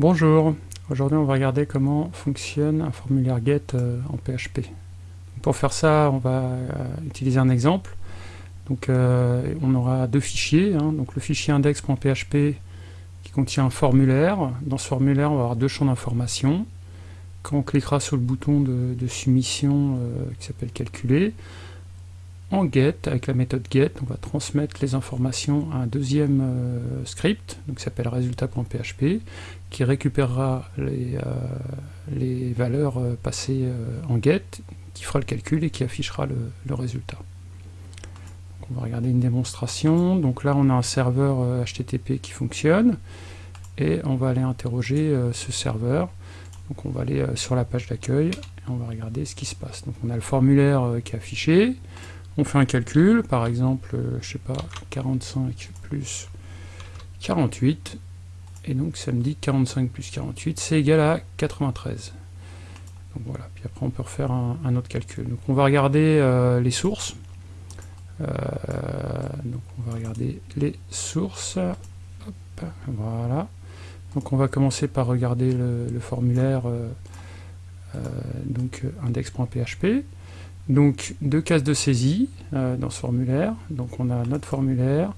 Bonjour, aujourd'hui on va regarder comment fonctionne un formulaire GET euh, en PHP. Pour faire ça, on va euh, utiliser un exemple. Donc euh, on aura deux fichiers, hein. donc le fichier index.php qui contient un formulaire. Dans ce formulaire, on va avoir deux champs d'information. Quand on cliquera sur le bouton de, soumission qui s'appelle calculer, en get, avec la méthode get, on va transmettre les informations à un deuxième euh, script, qui s'appelle résultat.php, qui récupérera les, euh, valeurs euh, passées en get, qui fera le calcul et qui affichera le, résultat. on va regarder une démonstration. Donc là, on a un serveur HTTP qui fonctionne, et on va aller interroger ce serveur. Donc on va aller sur la page d'accueil, et on va regarder ce qui se passe. Donc on a le formulaire qui est affiché, on fait un calcul, par exemple, euh, je sais pas, 45 plus 48, et donc ça me dit 45 plus 48, c'est égal à 93. Donc voilà, puis après on peut refaire un, autre calcul. Donc on va regarder euh, les sources. Euh, donc on va regarder les sources. voilà. Donc on va commencer par regarder le, formulaire donc index.php. Donc deux cases de saisie euh, dans ce formulaire. Donc on a notre formulaire,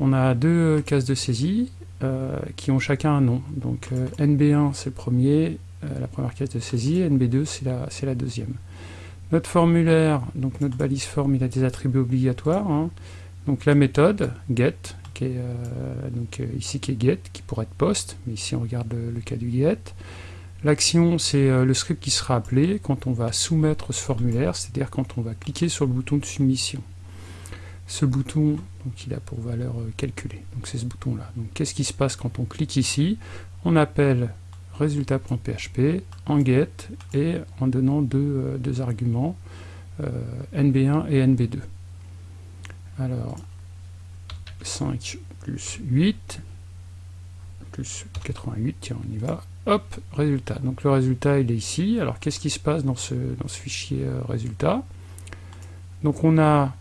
on a deux cases de saisie euh, qui ont chacun un nom. Donc euh, NB1 c'est le premier, la première case de saisie, NB2 c'est la, deuxième. Notre formulaire, donc notre balise form, il a des attributs obligatoires. Hein. Donc la méthode get, qui est ici qui est get, qui pourrait être post, mais ici on regarde le cas du get. L'action, c'est euh, le script qui sera appelé quand on va soumettre ce formulaire, c'est-à-dire quand on va cliquer sur le bouton de soumission. Ce bouton, il a pour valeur euh, calculer, donc c'est ce bouton-là. Donc qu'est-ce qui se passe quand on clique ici? On appelle résultat.php en get et en donnant deux, euh, arguments, nb1 et nb2. Alors, 5 plus 8, plus 88, tiens, on y va. Hop, résultat. Donc le résultat, il est ici. Alors qu'est-ce qui se passe dans ce, dans ce fichier euh, résultat? Donc on a,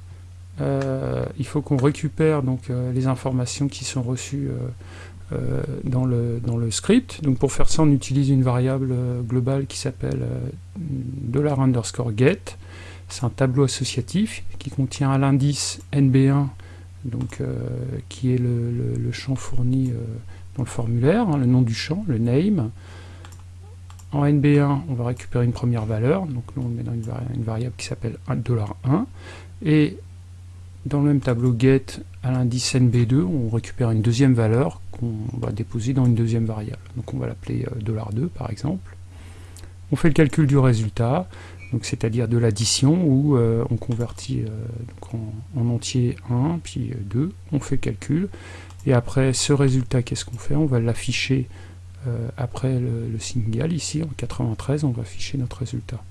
euh, il faut qu'on récupère donc euh, les informations qui sont reçues dans, le, dans le script. Donc pour faire ça, on utilise une variable globale qui s'appelle $underscore get. C'est un tableau associatif qui contient l'indice NB1, donc qui est le champ fourni le formulaire, hein, le nom du champ, le name. En NB1, on va récupérer une première valeur, donc nous on met dans une, variable qui s'appelle $1, et dans le même tableau get, à l'indice NB2, on récupère une deuxième valeur qu'on va déposer dans une deuxième variable. Donc on va l'appeler $2 par exemple. On fait le calcul du résultat, donc c'est-à-dire de l'addition, où euh, on convertit euh, en, en, entier 1, puis 2, on fait le calcul, et après ce résultat, qu'est-ce qu'on fait? On va l'afficher euh, après le, signal, ici en 93, on va afficher notre résultat.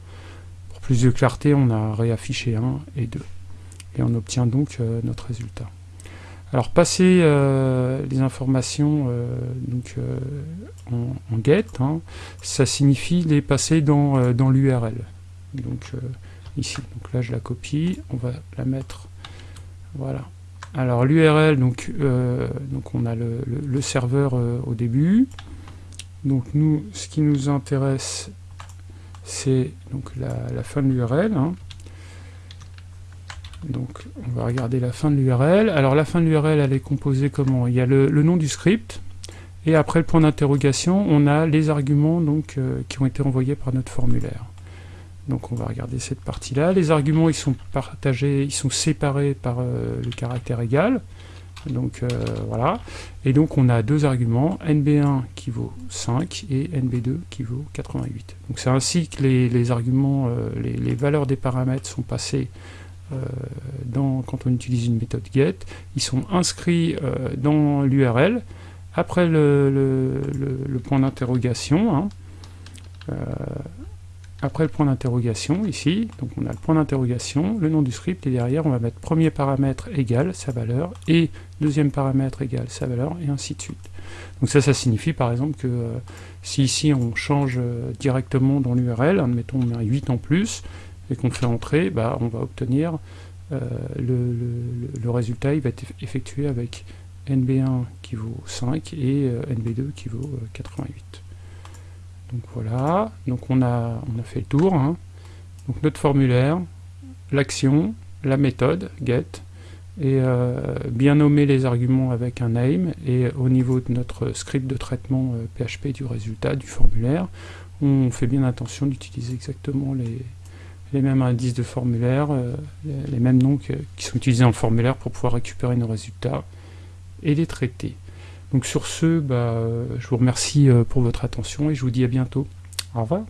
Pour plus de clarté, on a réaffiché 1 et 2. Et on obtient donc euh, notre résultat. Alors passer euh, les informations donc, en, get, hein, ça signifie les passer dans l'URL. Donc ici, donc là je la copie, on va la mettre, voilà, alors l'URL, donc, euh, donc on a le, serveur euh, au début. Donc nous, ce qui nous intéresse, c'est donc la, fin de l'URL. Hein. Donc on va regarder la fin de l'URL. Alors la fin de l'URL, elle est composée comment? Il y a le, nom du script, et après le point d'interrogation, on a les arguments donc, euh, qui ont été envoyés par notre formulaire. Donc on va regarder cette partie-là. Les arguments, ils sont partagés, ils sont séparés par euh, le caractère égal. Donc euh, voilà. Et donc on a deux arguments, NB1 qui vaut 5 et NB2 qui vaut 88. Donc c'est ainsi que les, arguments, euh, les, valeurs des paramètres sont passées quand on utilise une méthode get. Ils sont inscrits dans l'URL. Après le, point d'interrogation, hein, après le point d'interrogation, ici, donc on a le point d'interrogation, le nom du script, et derrière on va mettre premier paramètre égal sa valeur, et deuxième paramètre égal sa valeur, et ainsi de suite. Donc ça, ça signifie par exemple que euh, si ici on change euh, directement dans l'URL, admettons on met 8 en plus, et qu'on fait entrer, bah, on va obtenir euh, le, résultat, il va être effectué avec NB1 qui vaut 5 et NB2 qui vaut 88. Donc voilà, donc on a, on a fait le tour. Hein. Donc notre formulaire, l'action, la méthode, get, et bien nommer les arguments avec un name, et au niveau de notre script de traitement PHP du résultat du formulaire, on fait bien attention d'utiliser exactement les, les mêmes indices de formulaire, euh, les, mêmes noms qui sont utilisés en formulaire pour pouvoir récupérer nos résultats et les traiter. Donc sur ce, bah, je vous remercie euh, pour votre attention et je vous dis à bientôt. Au revoir.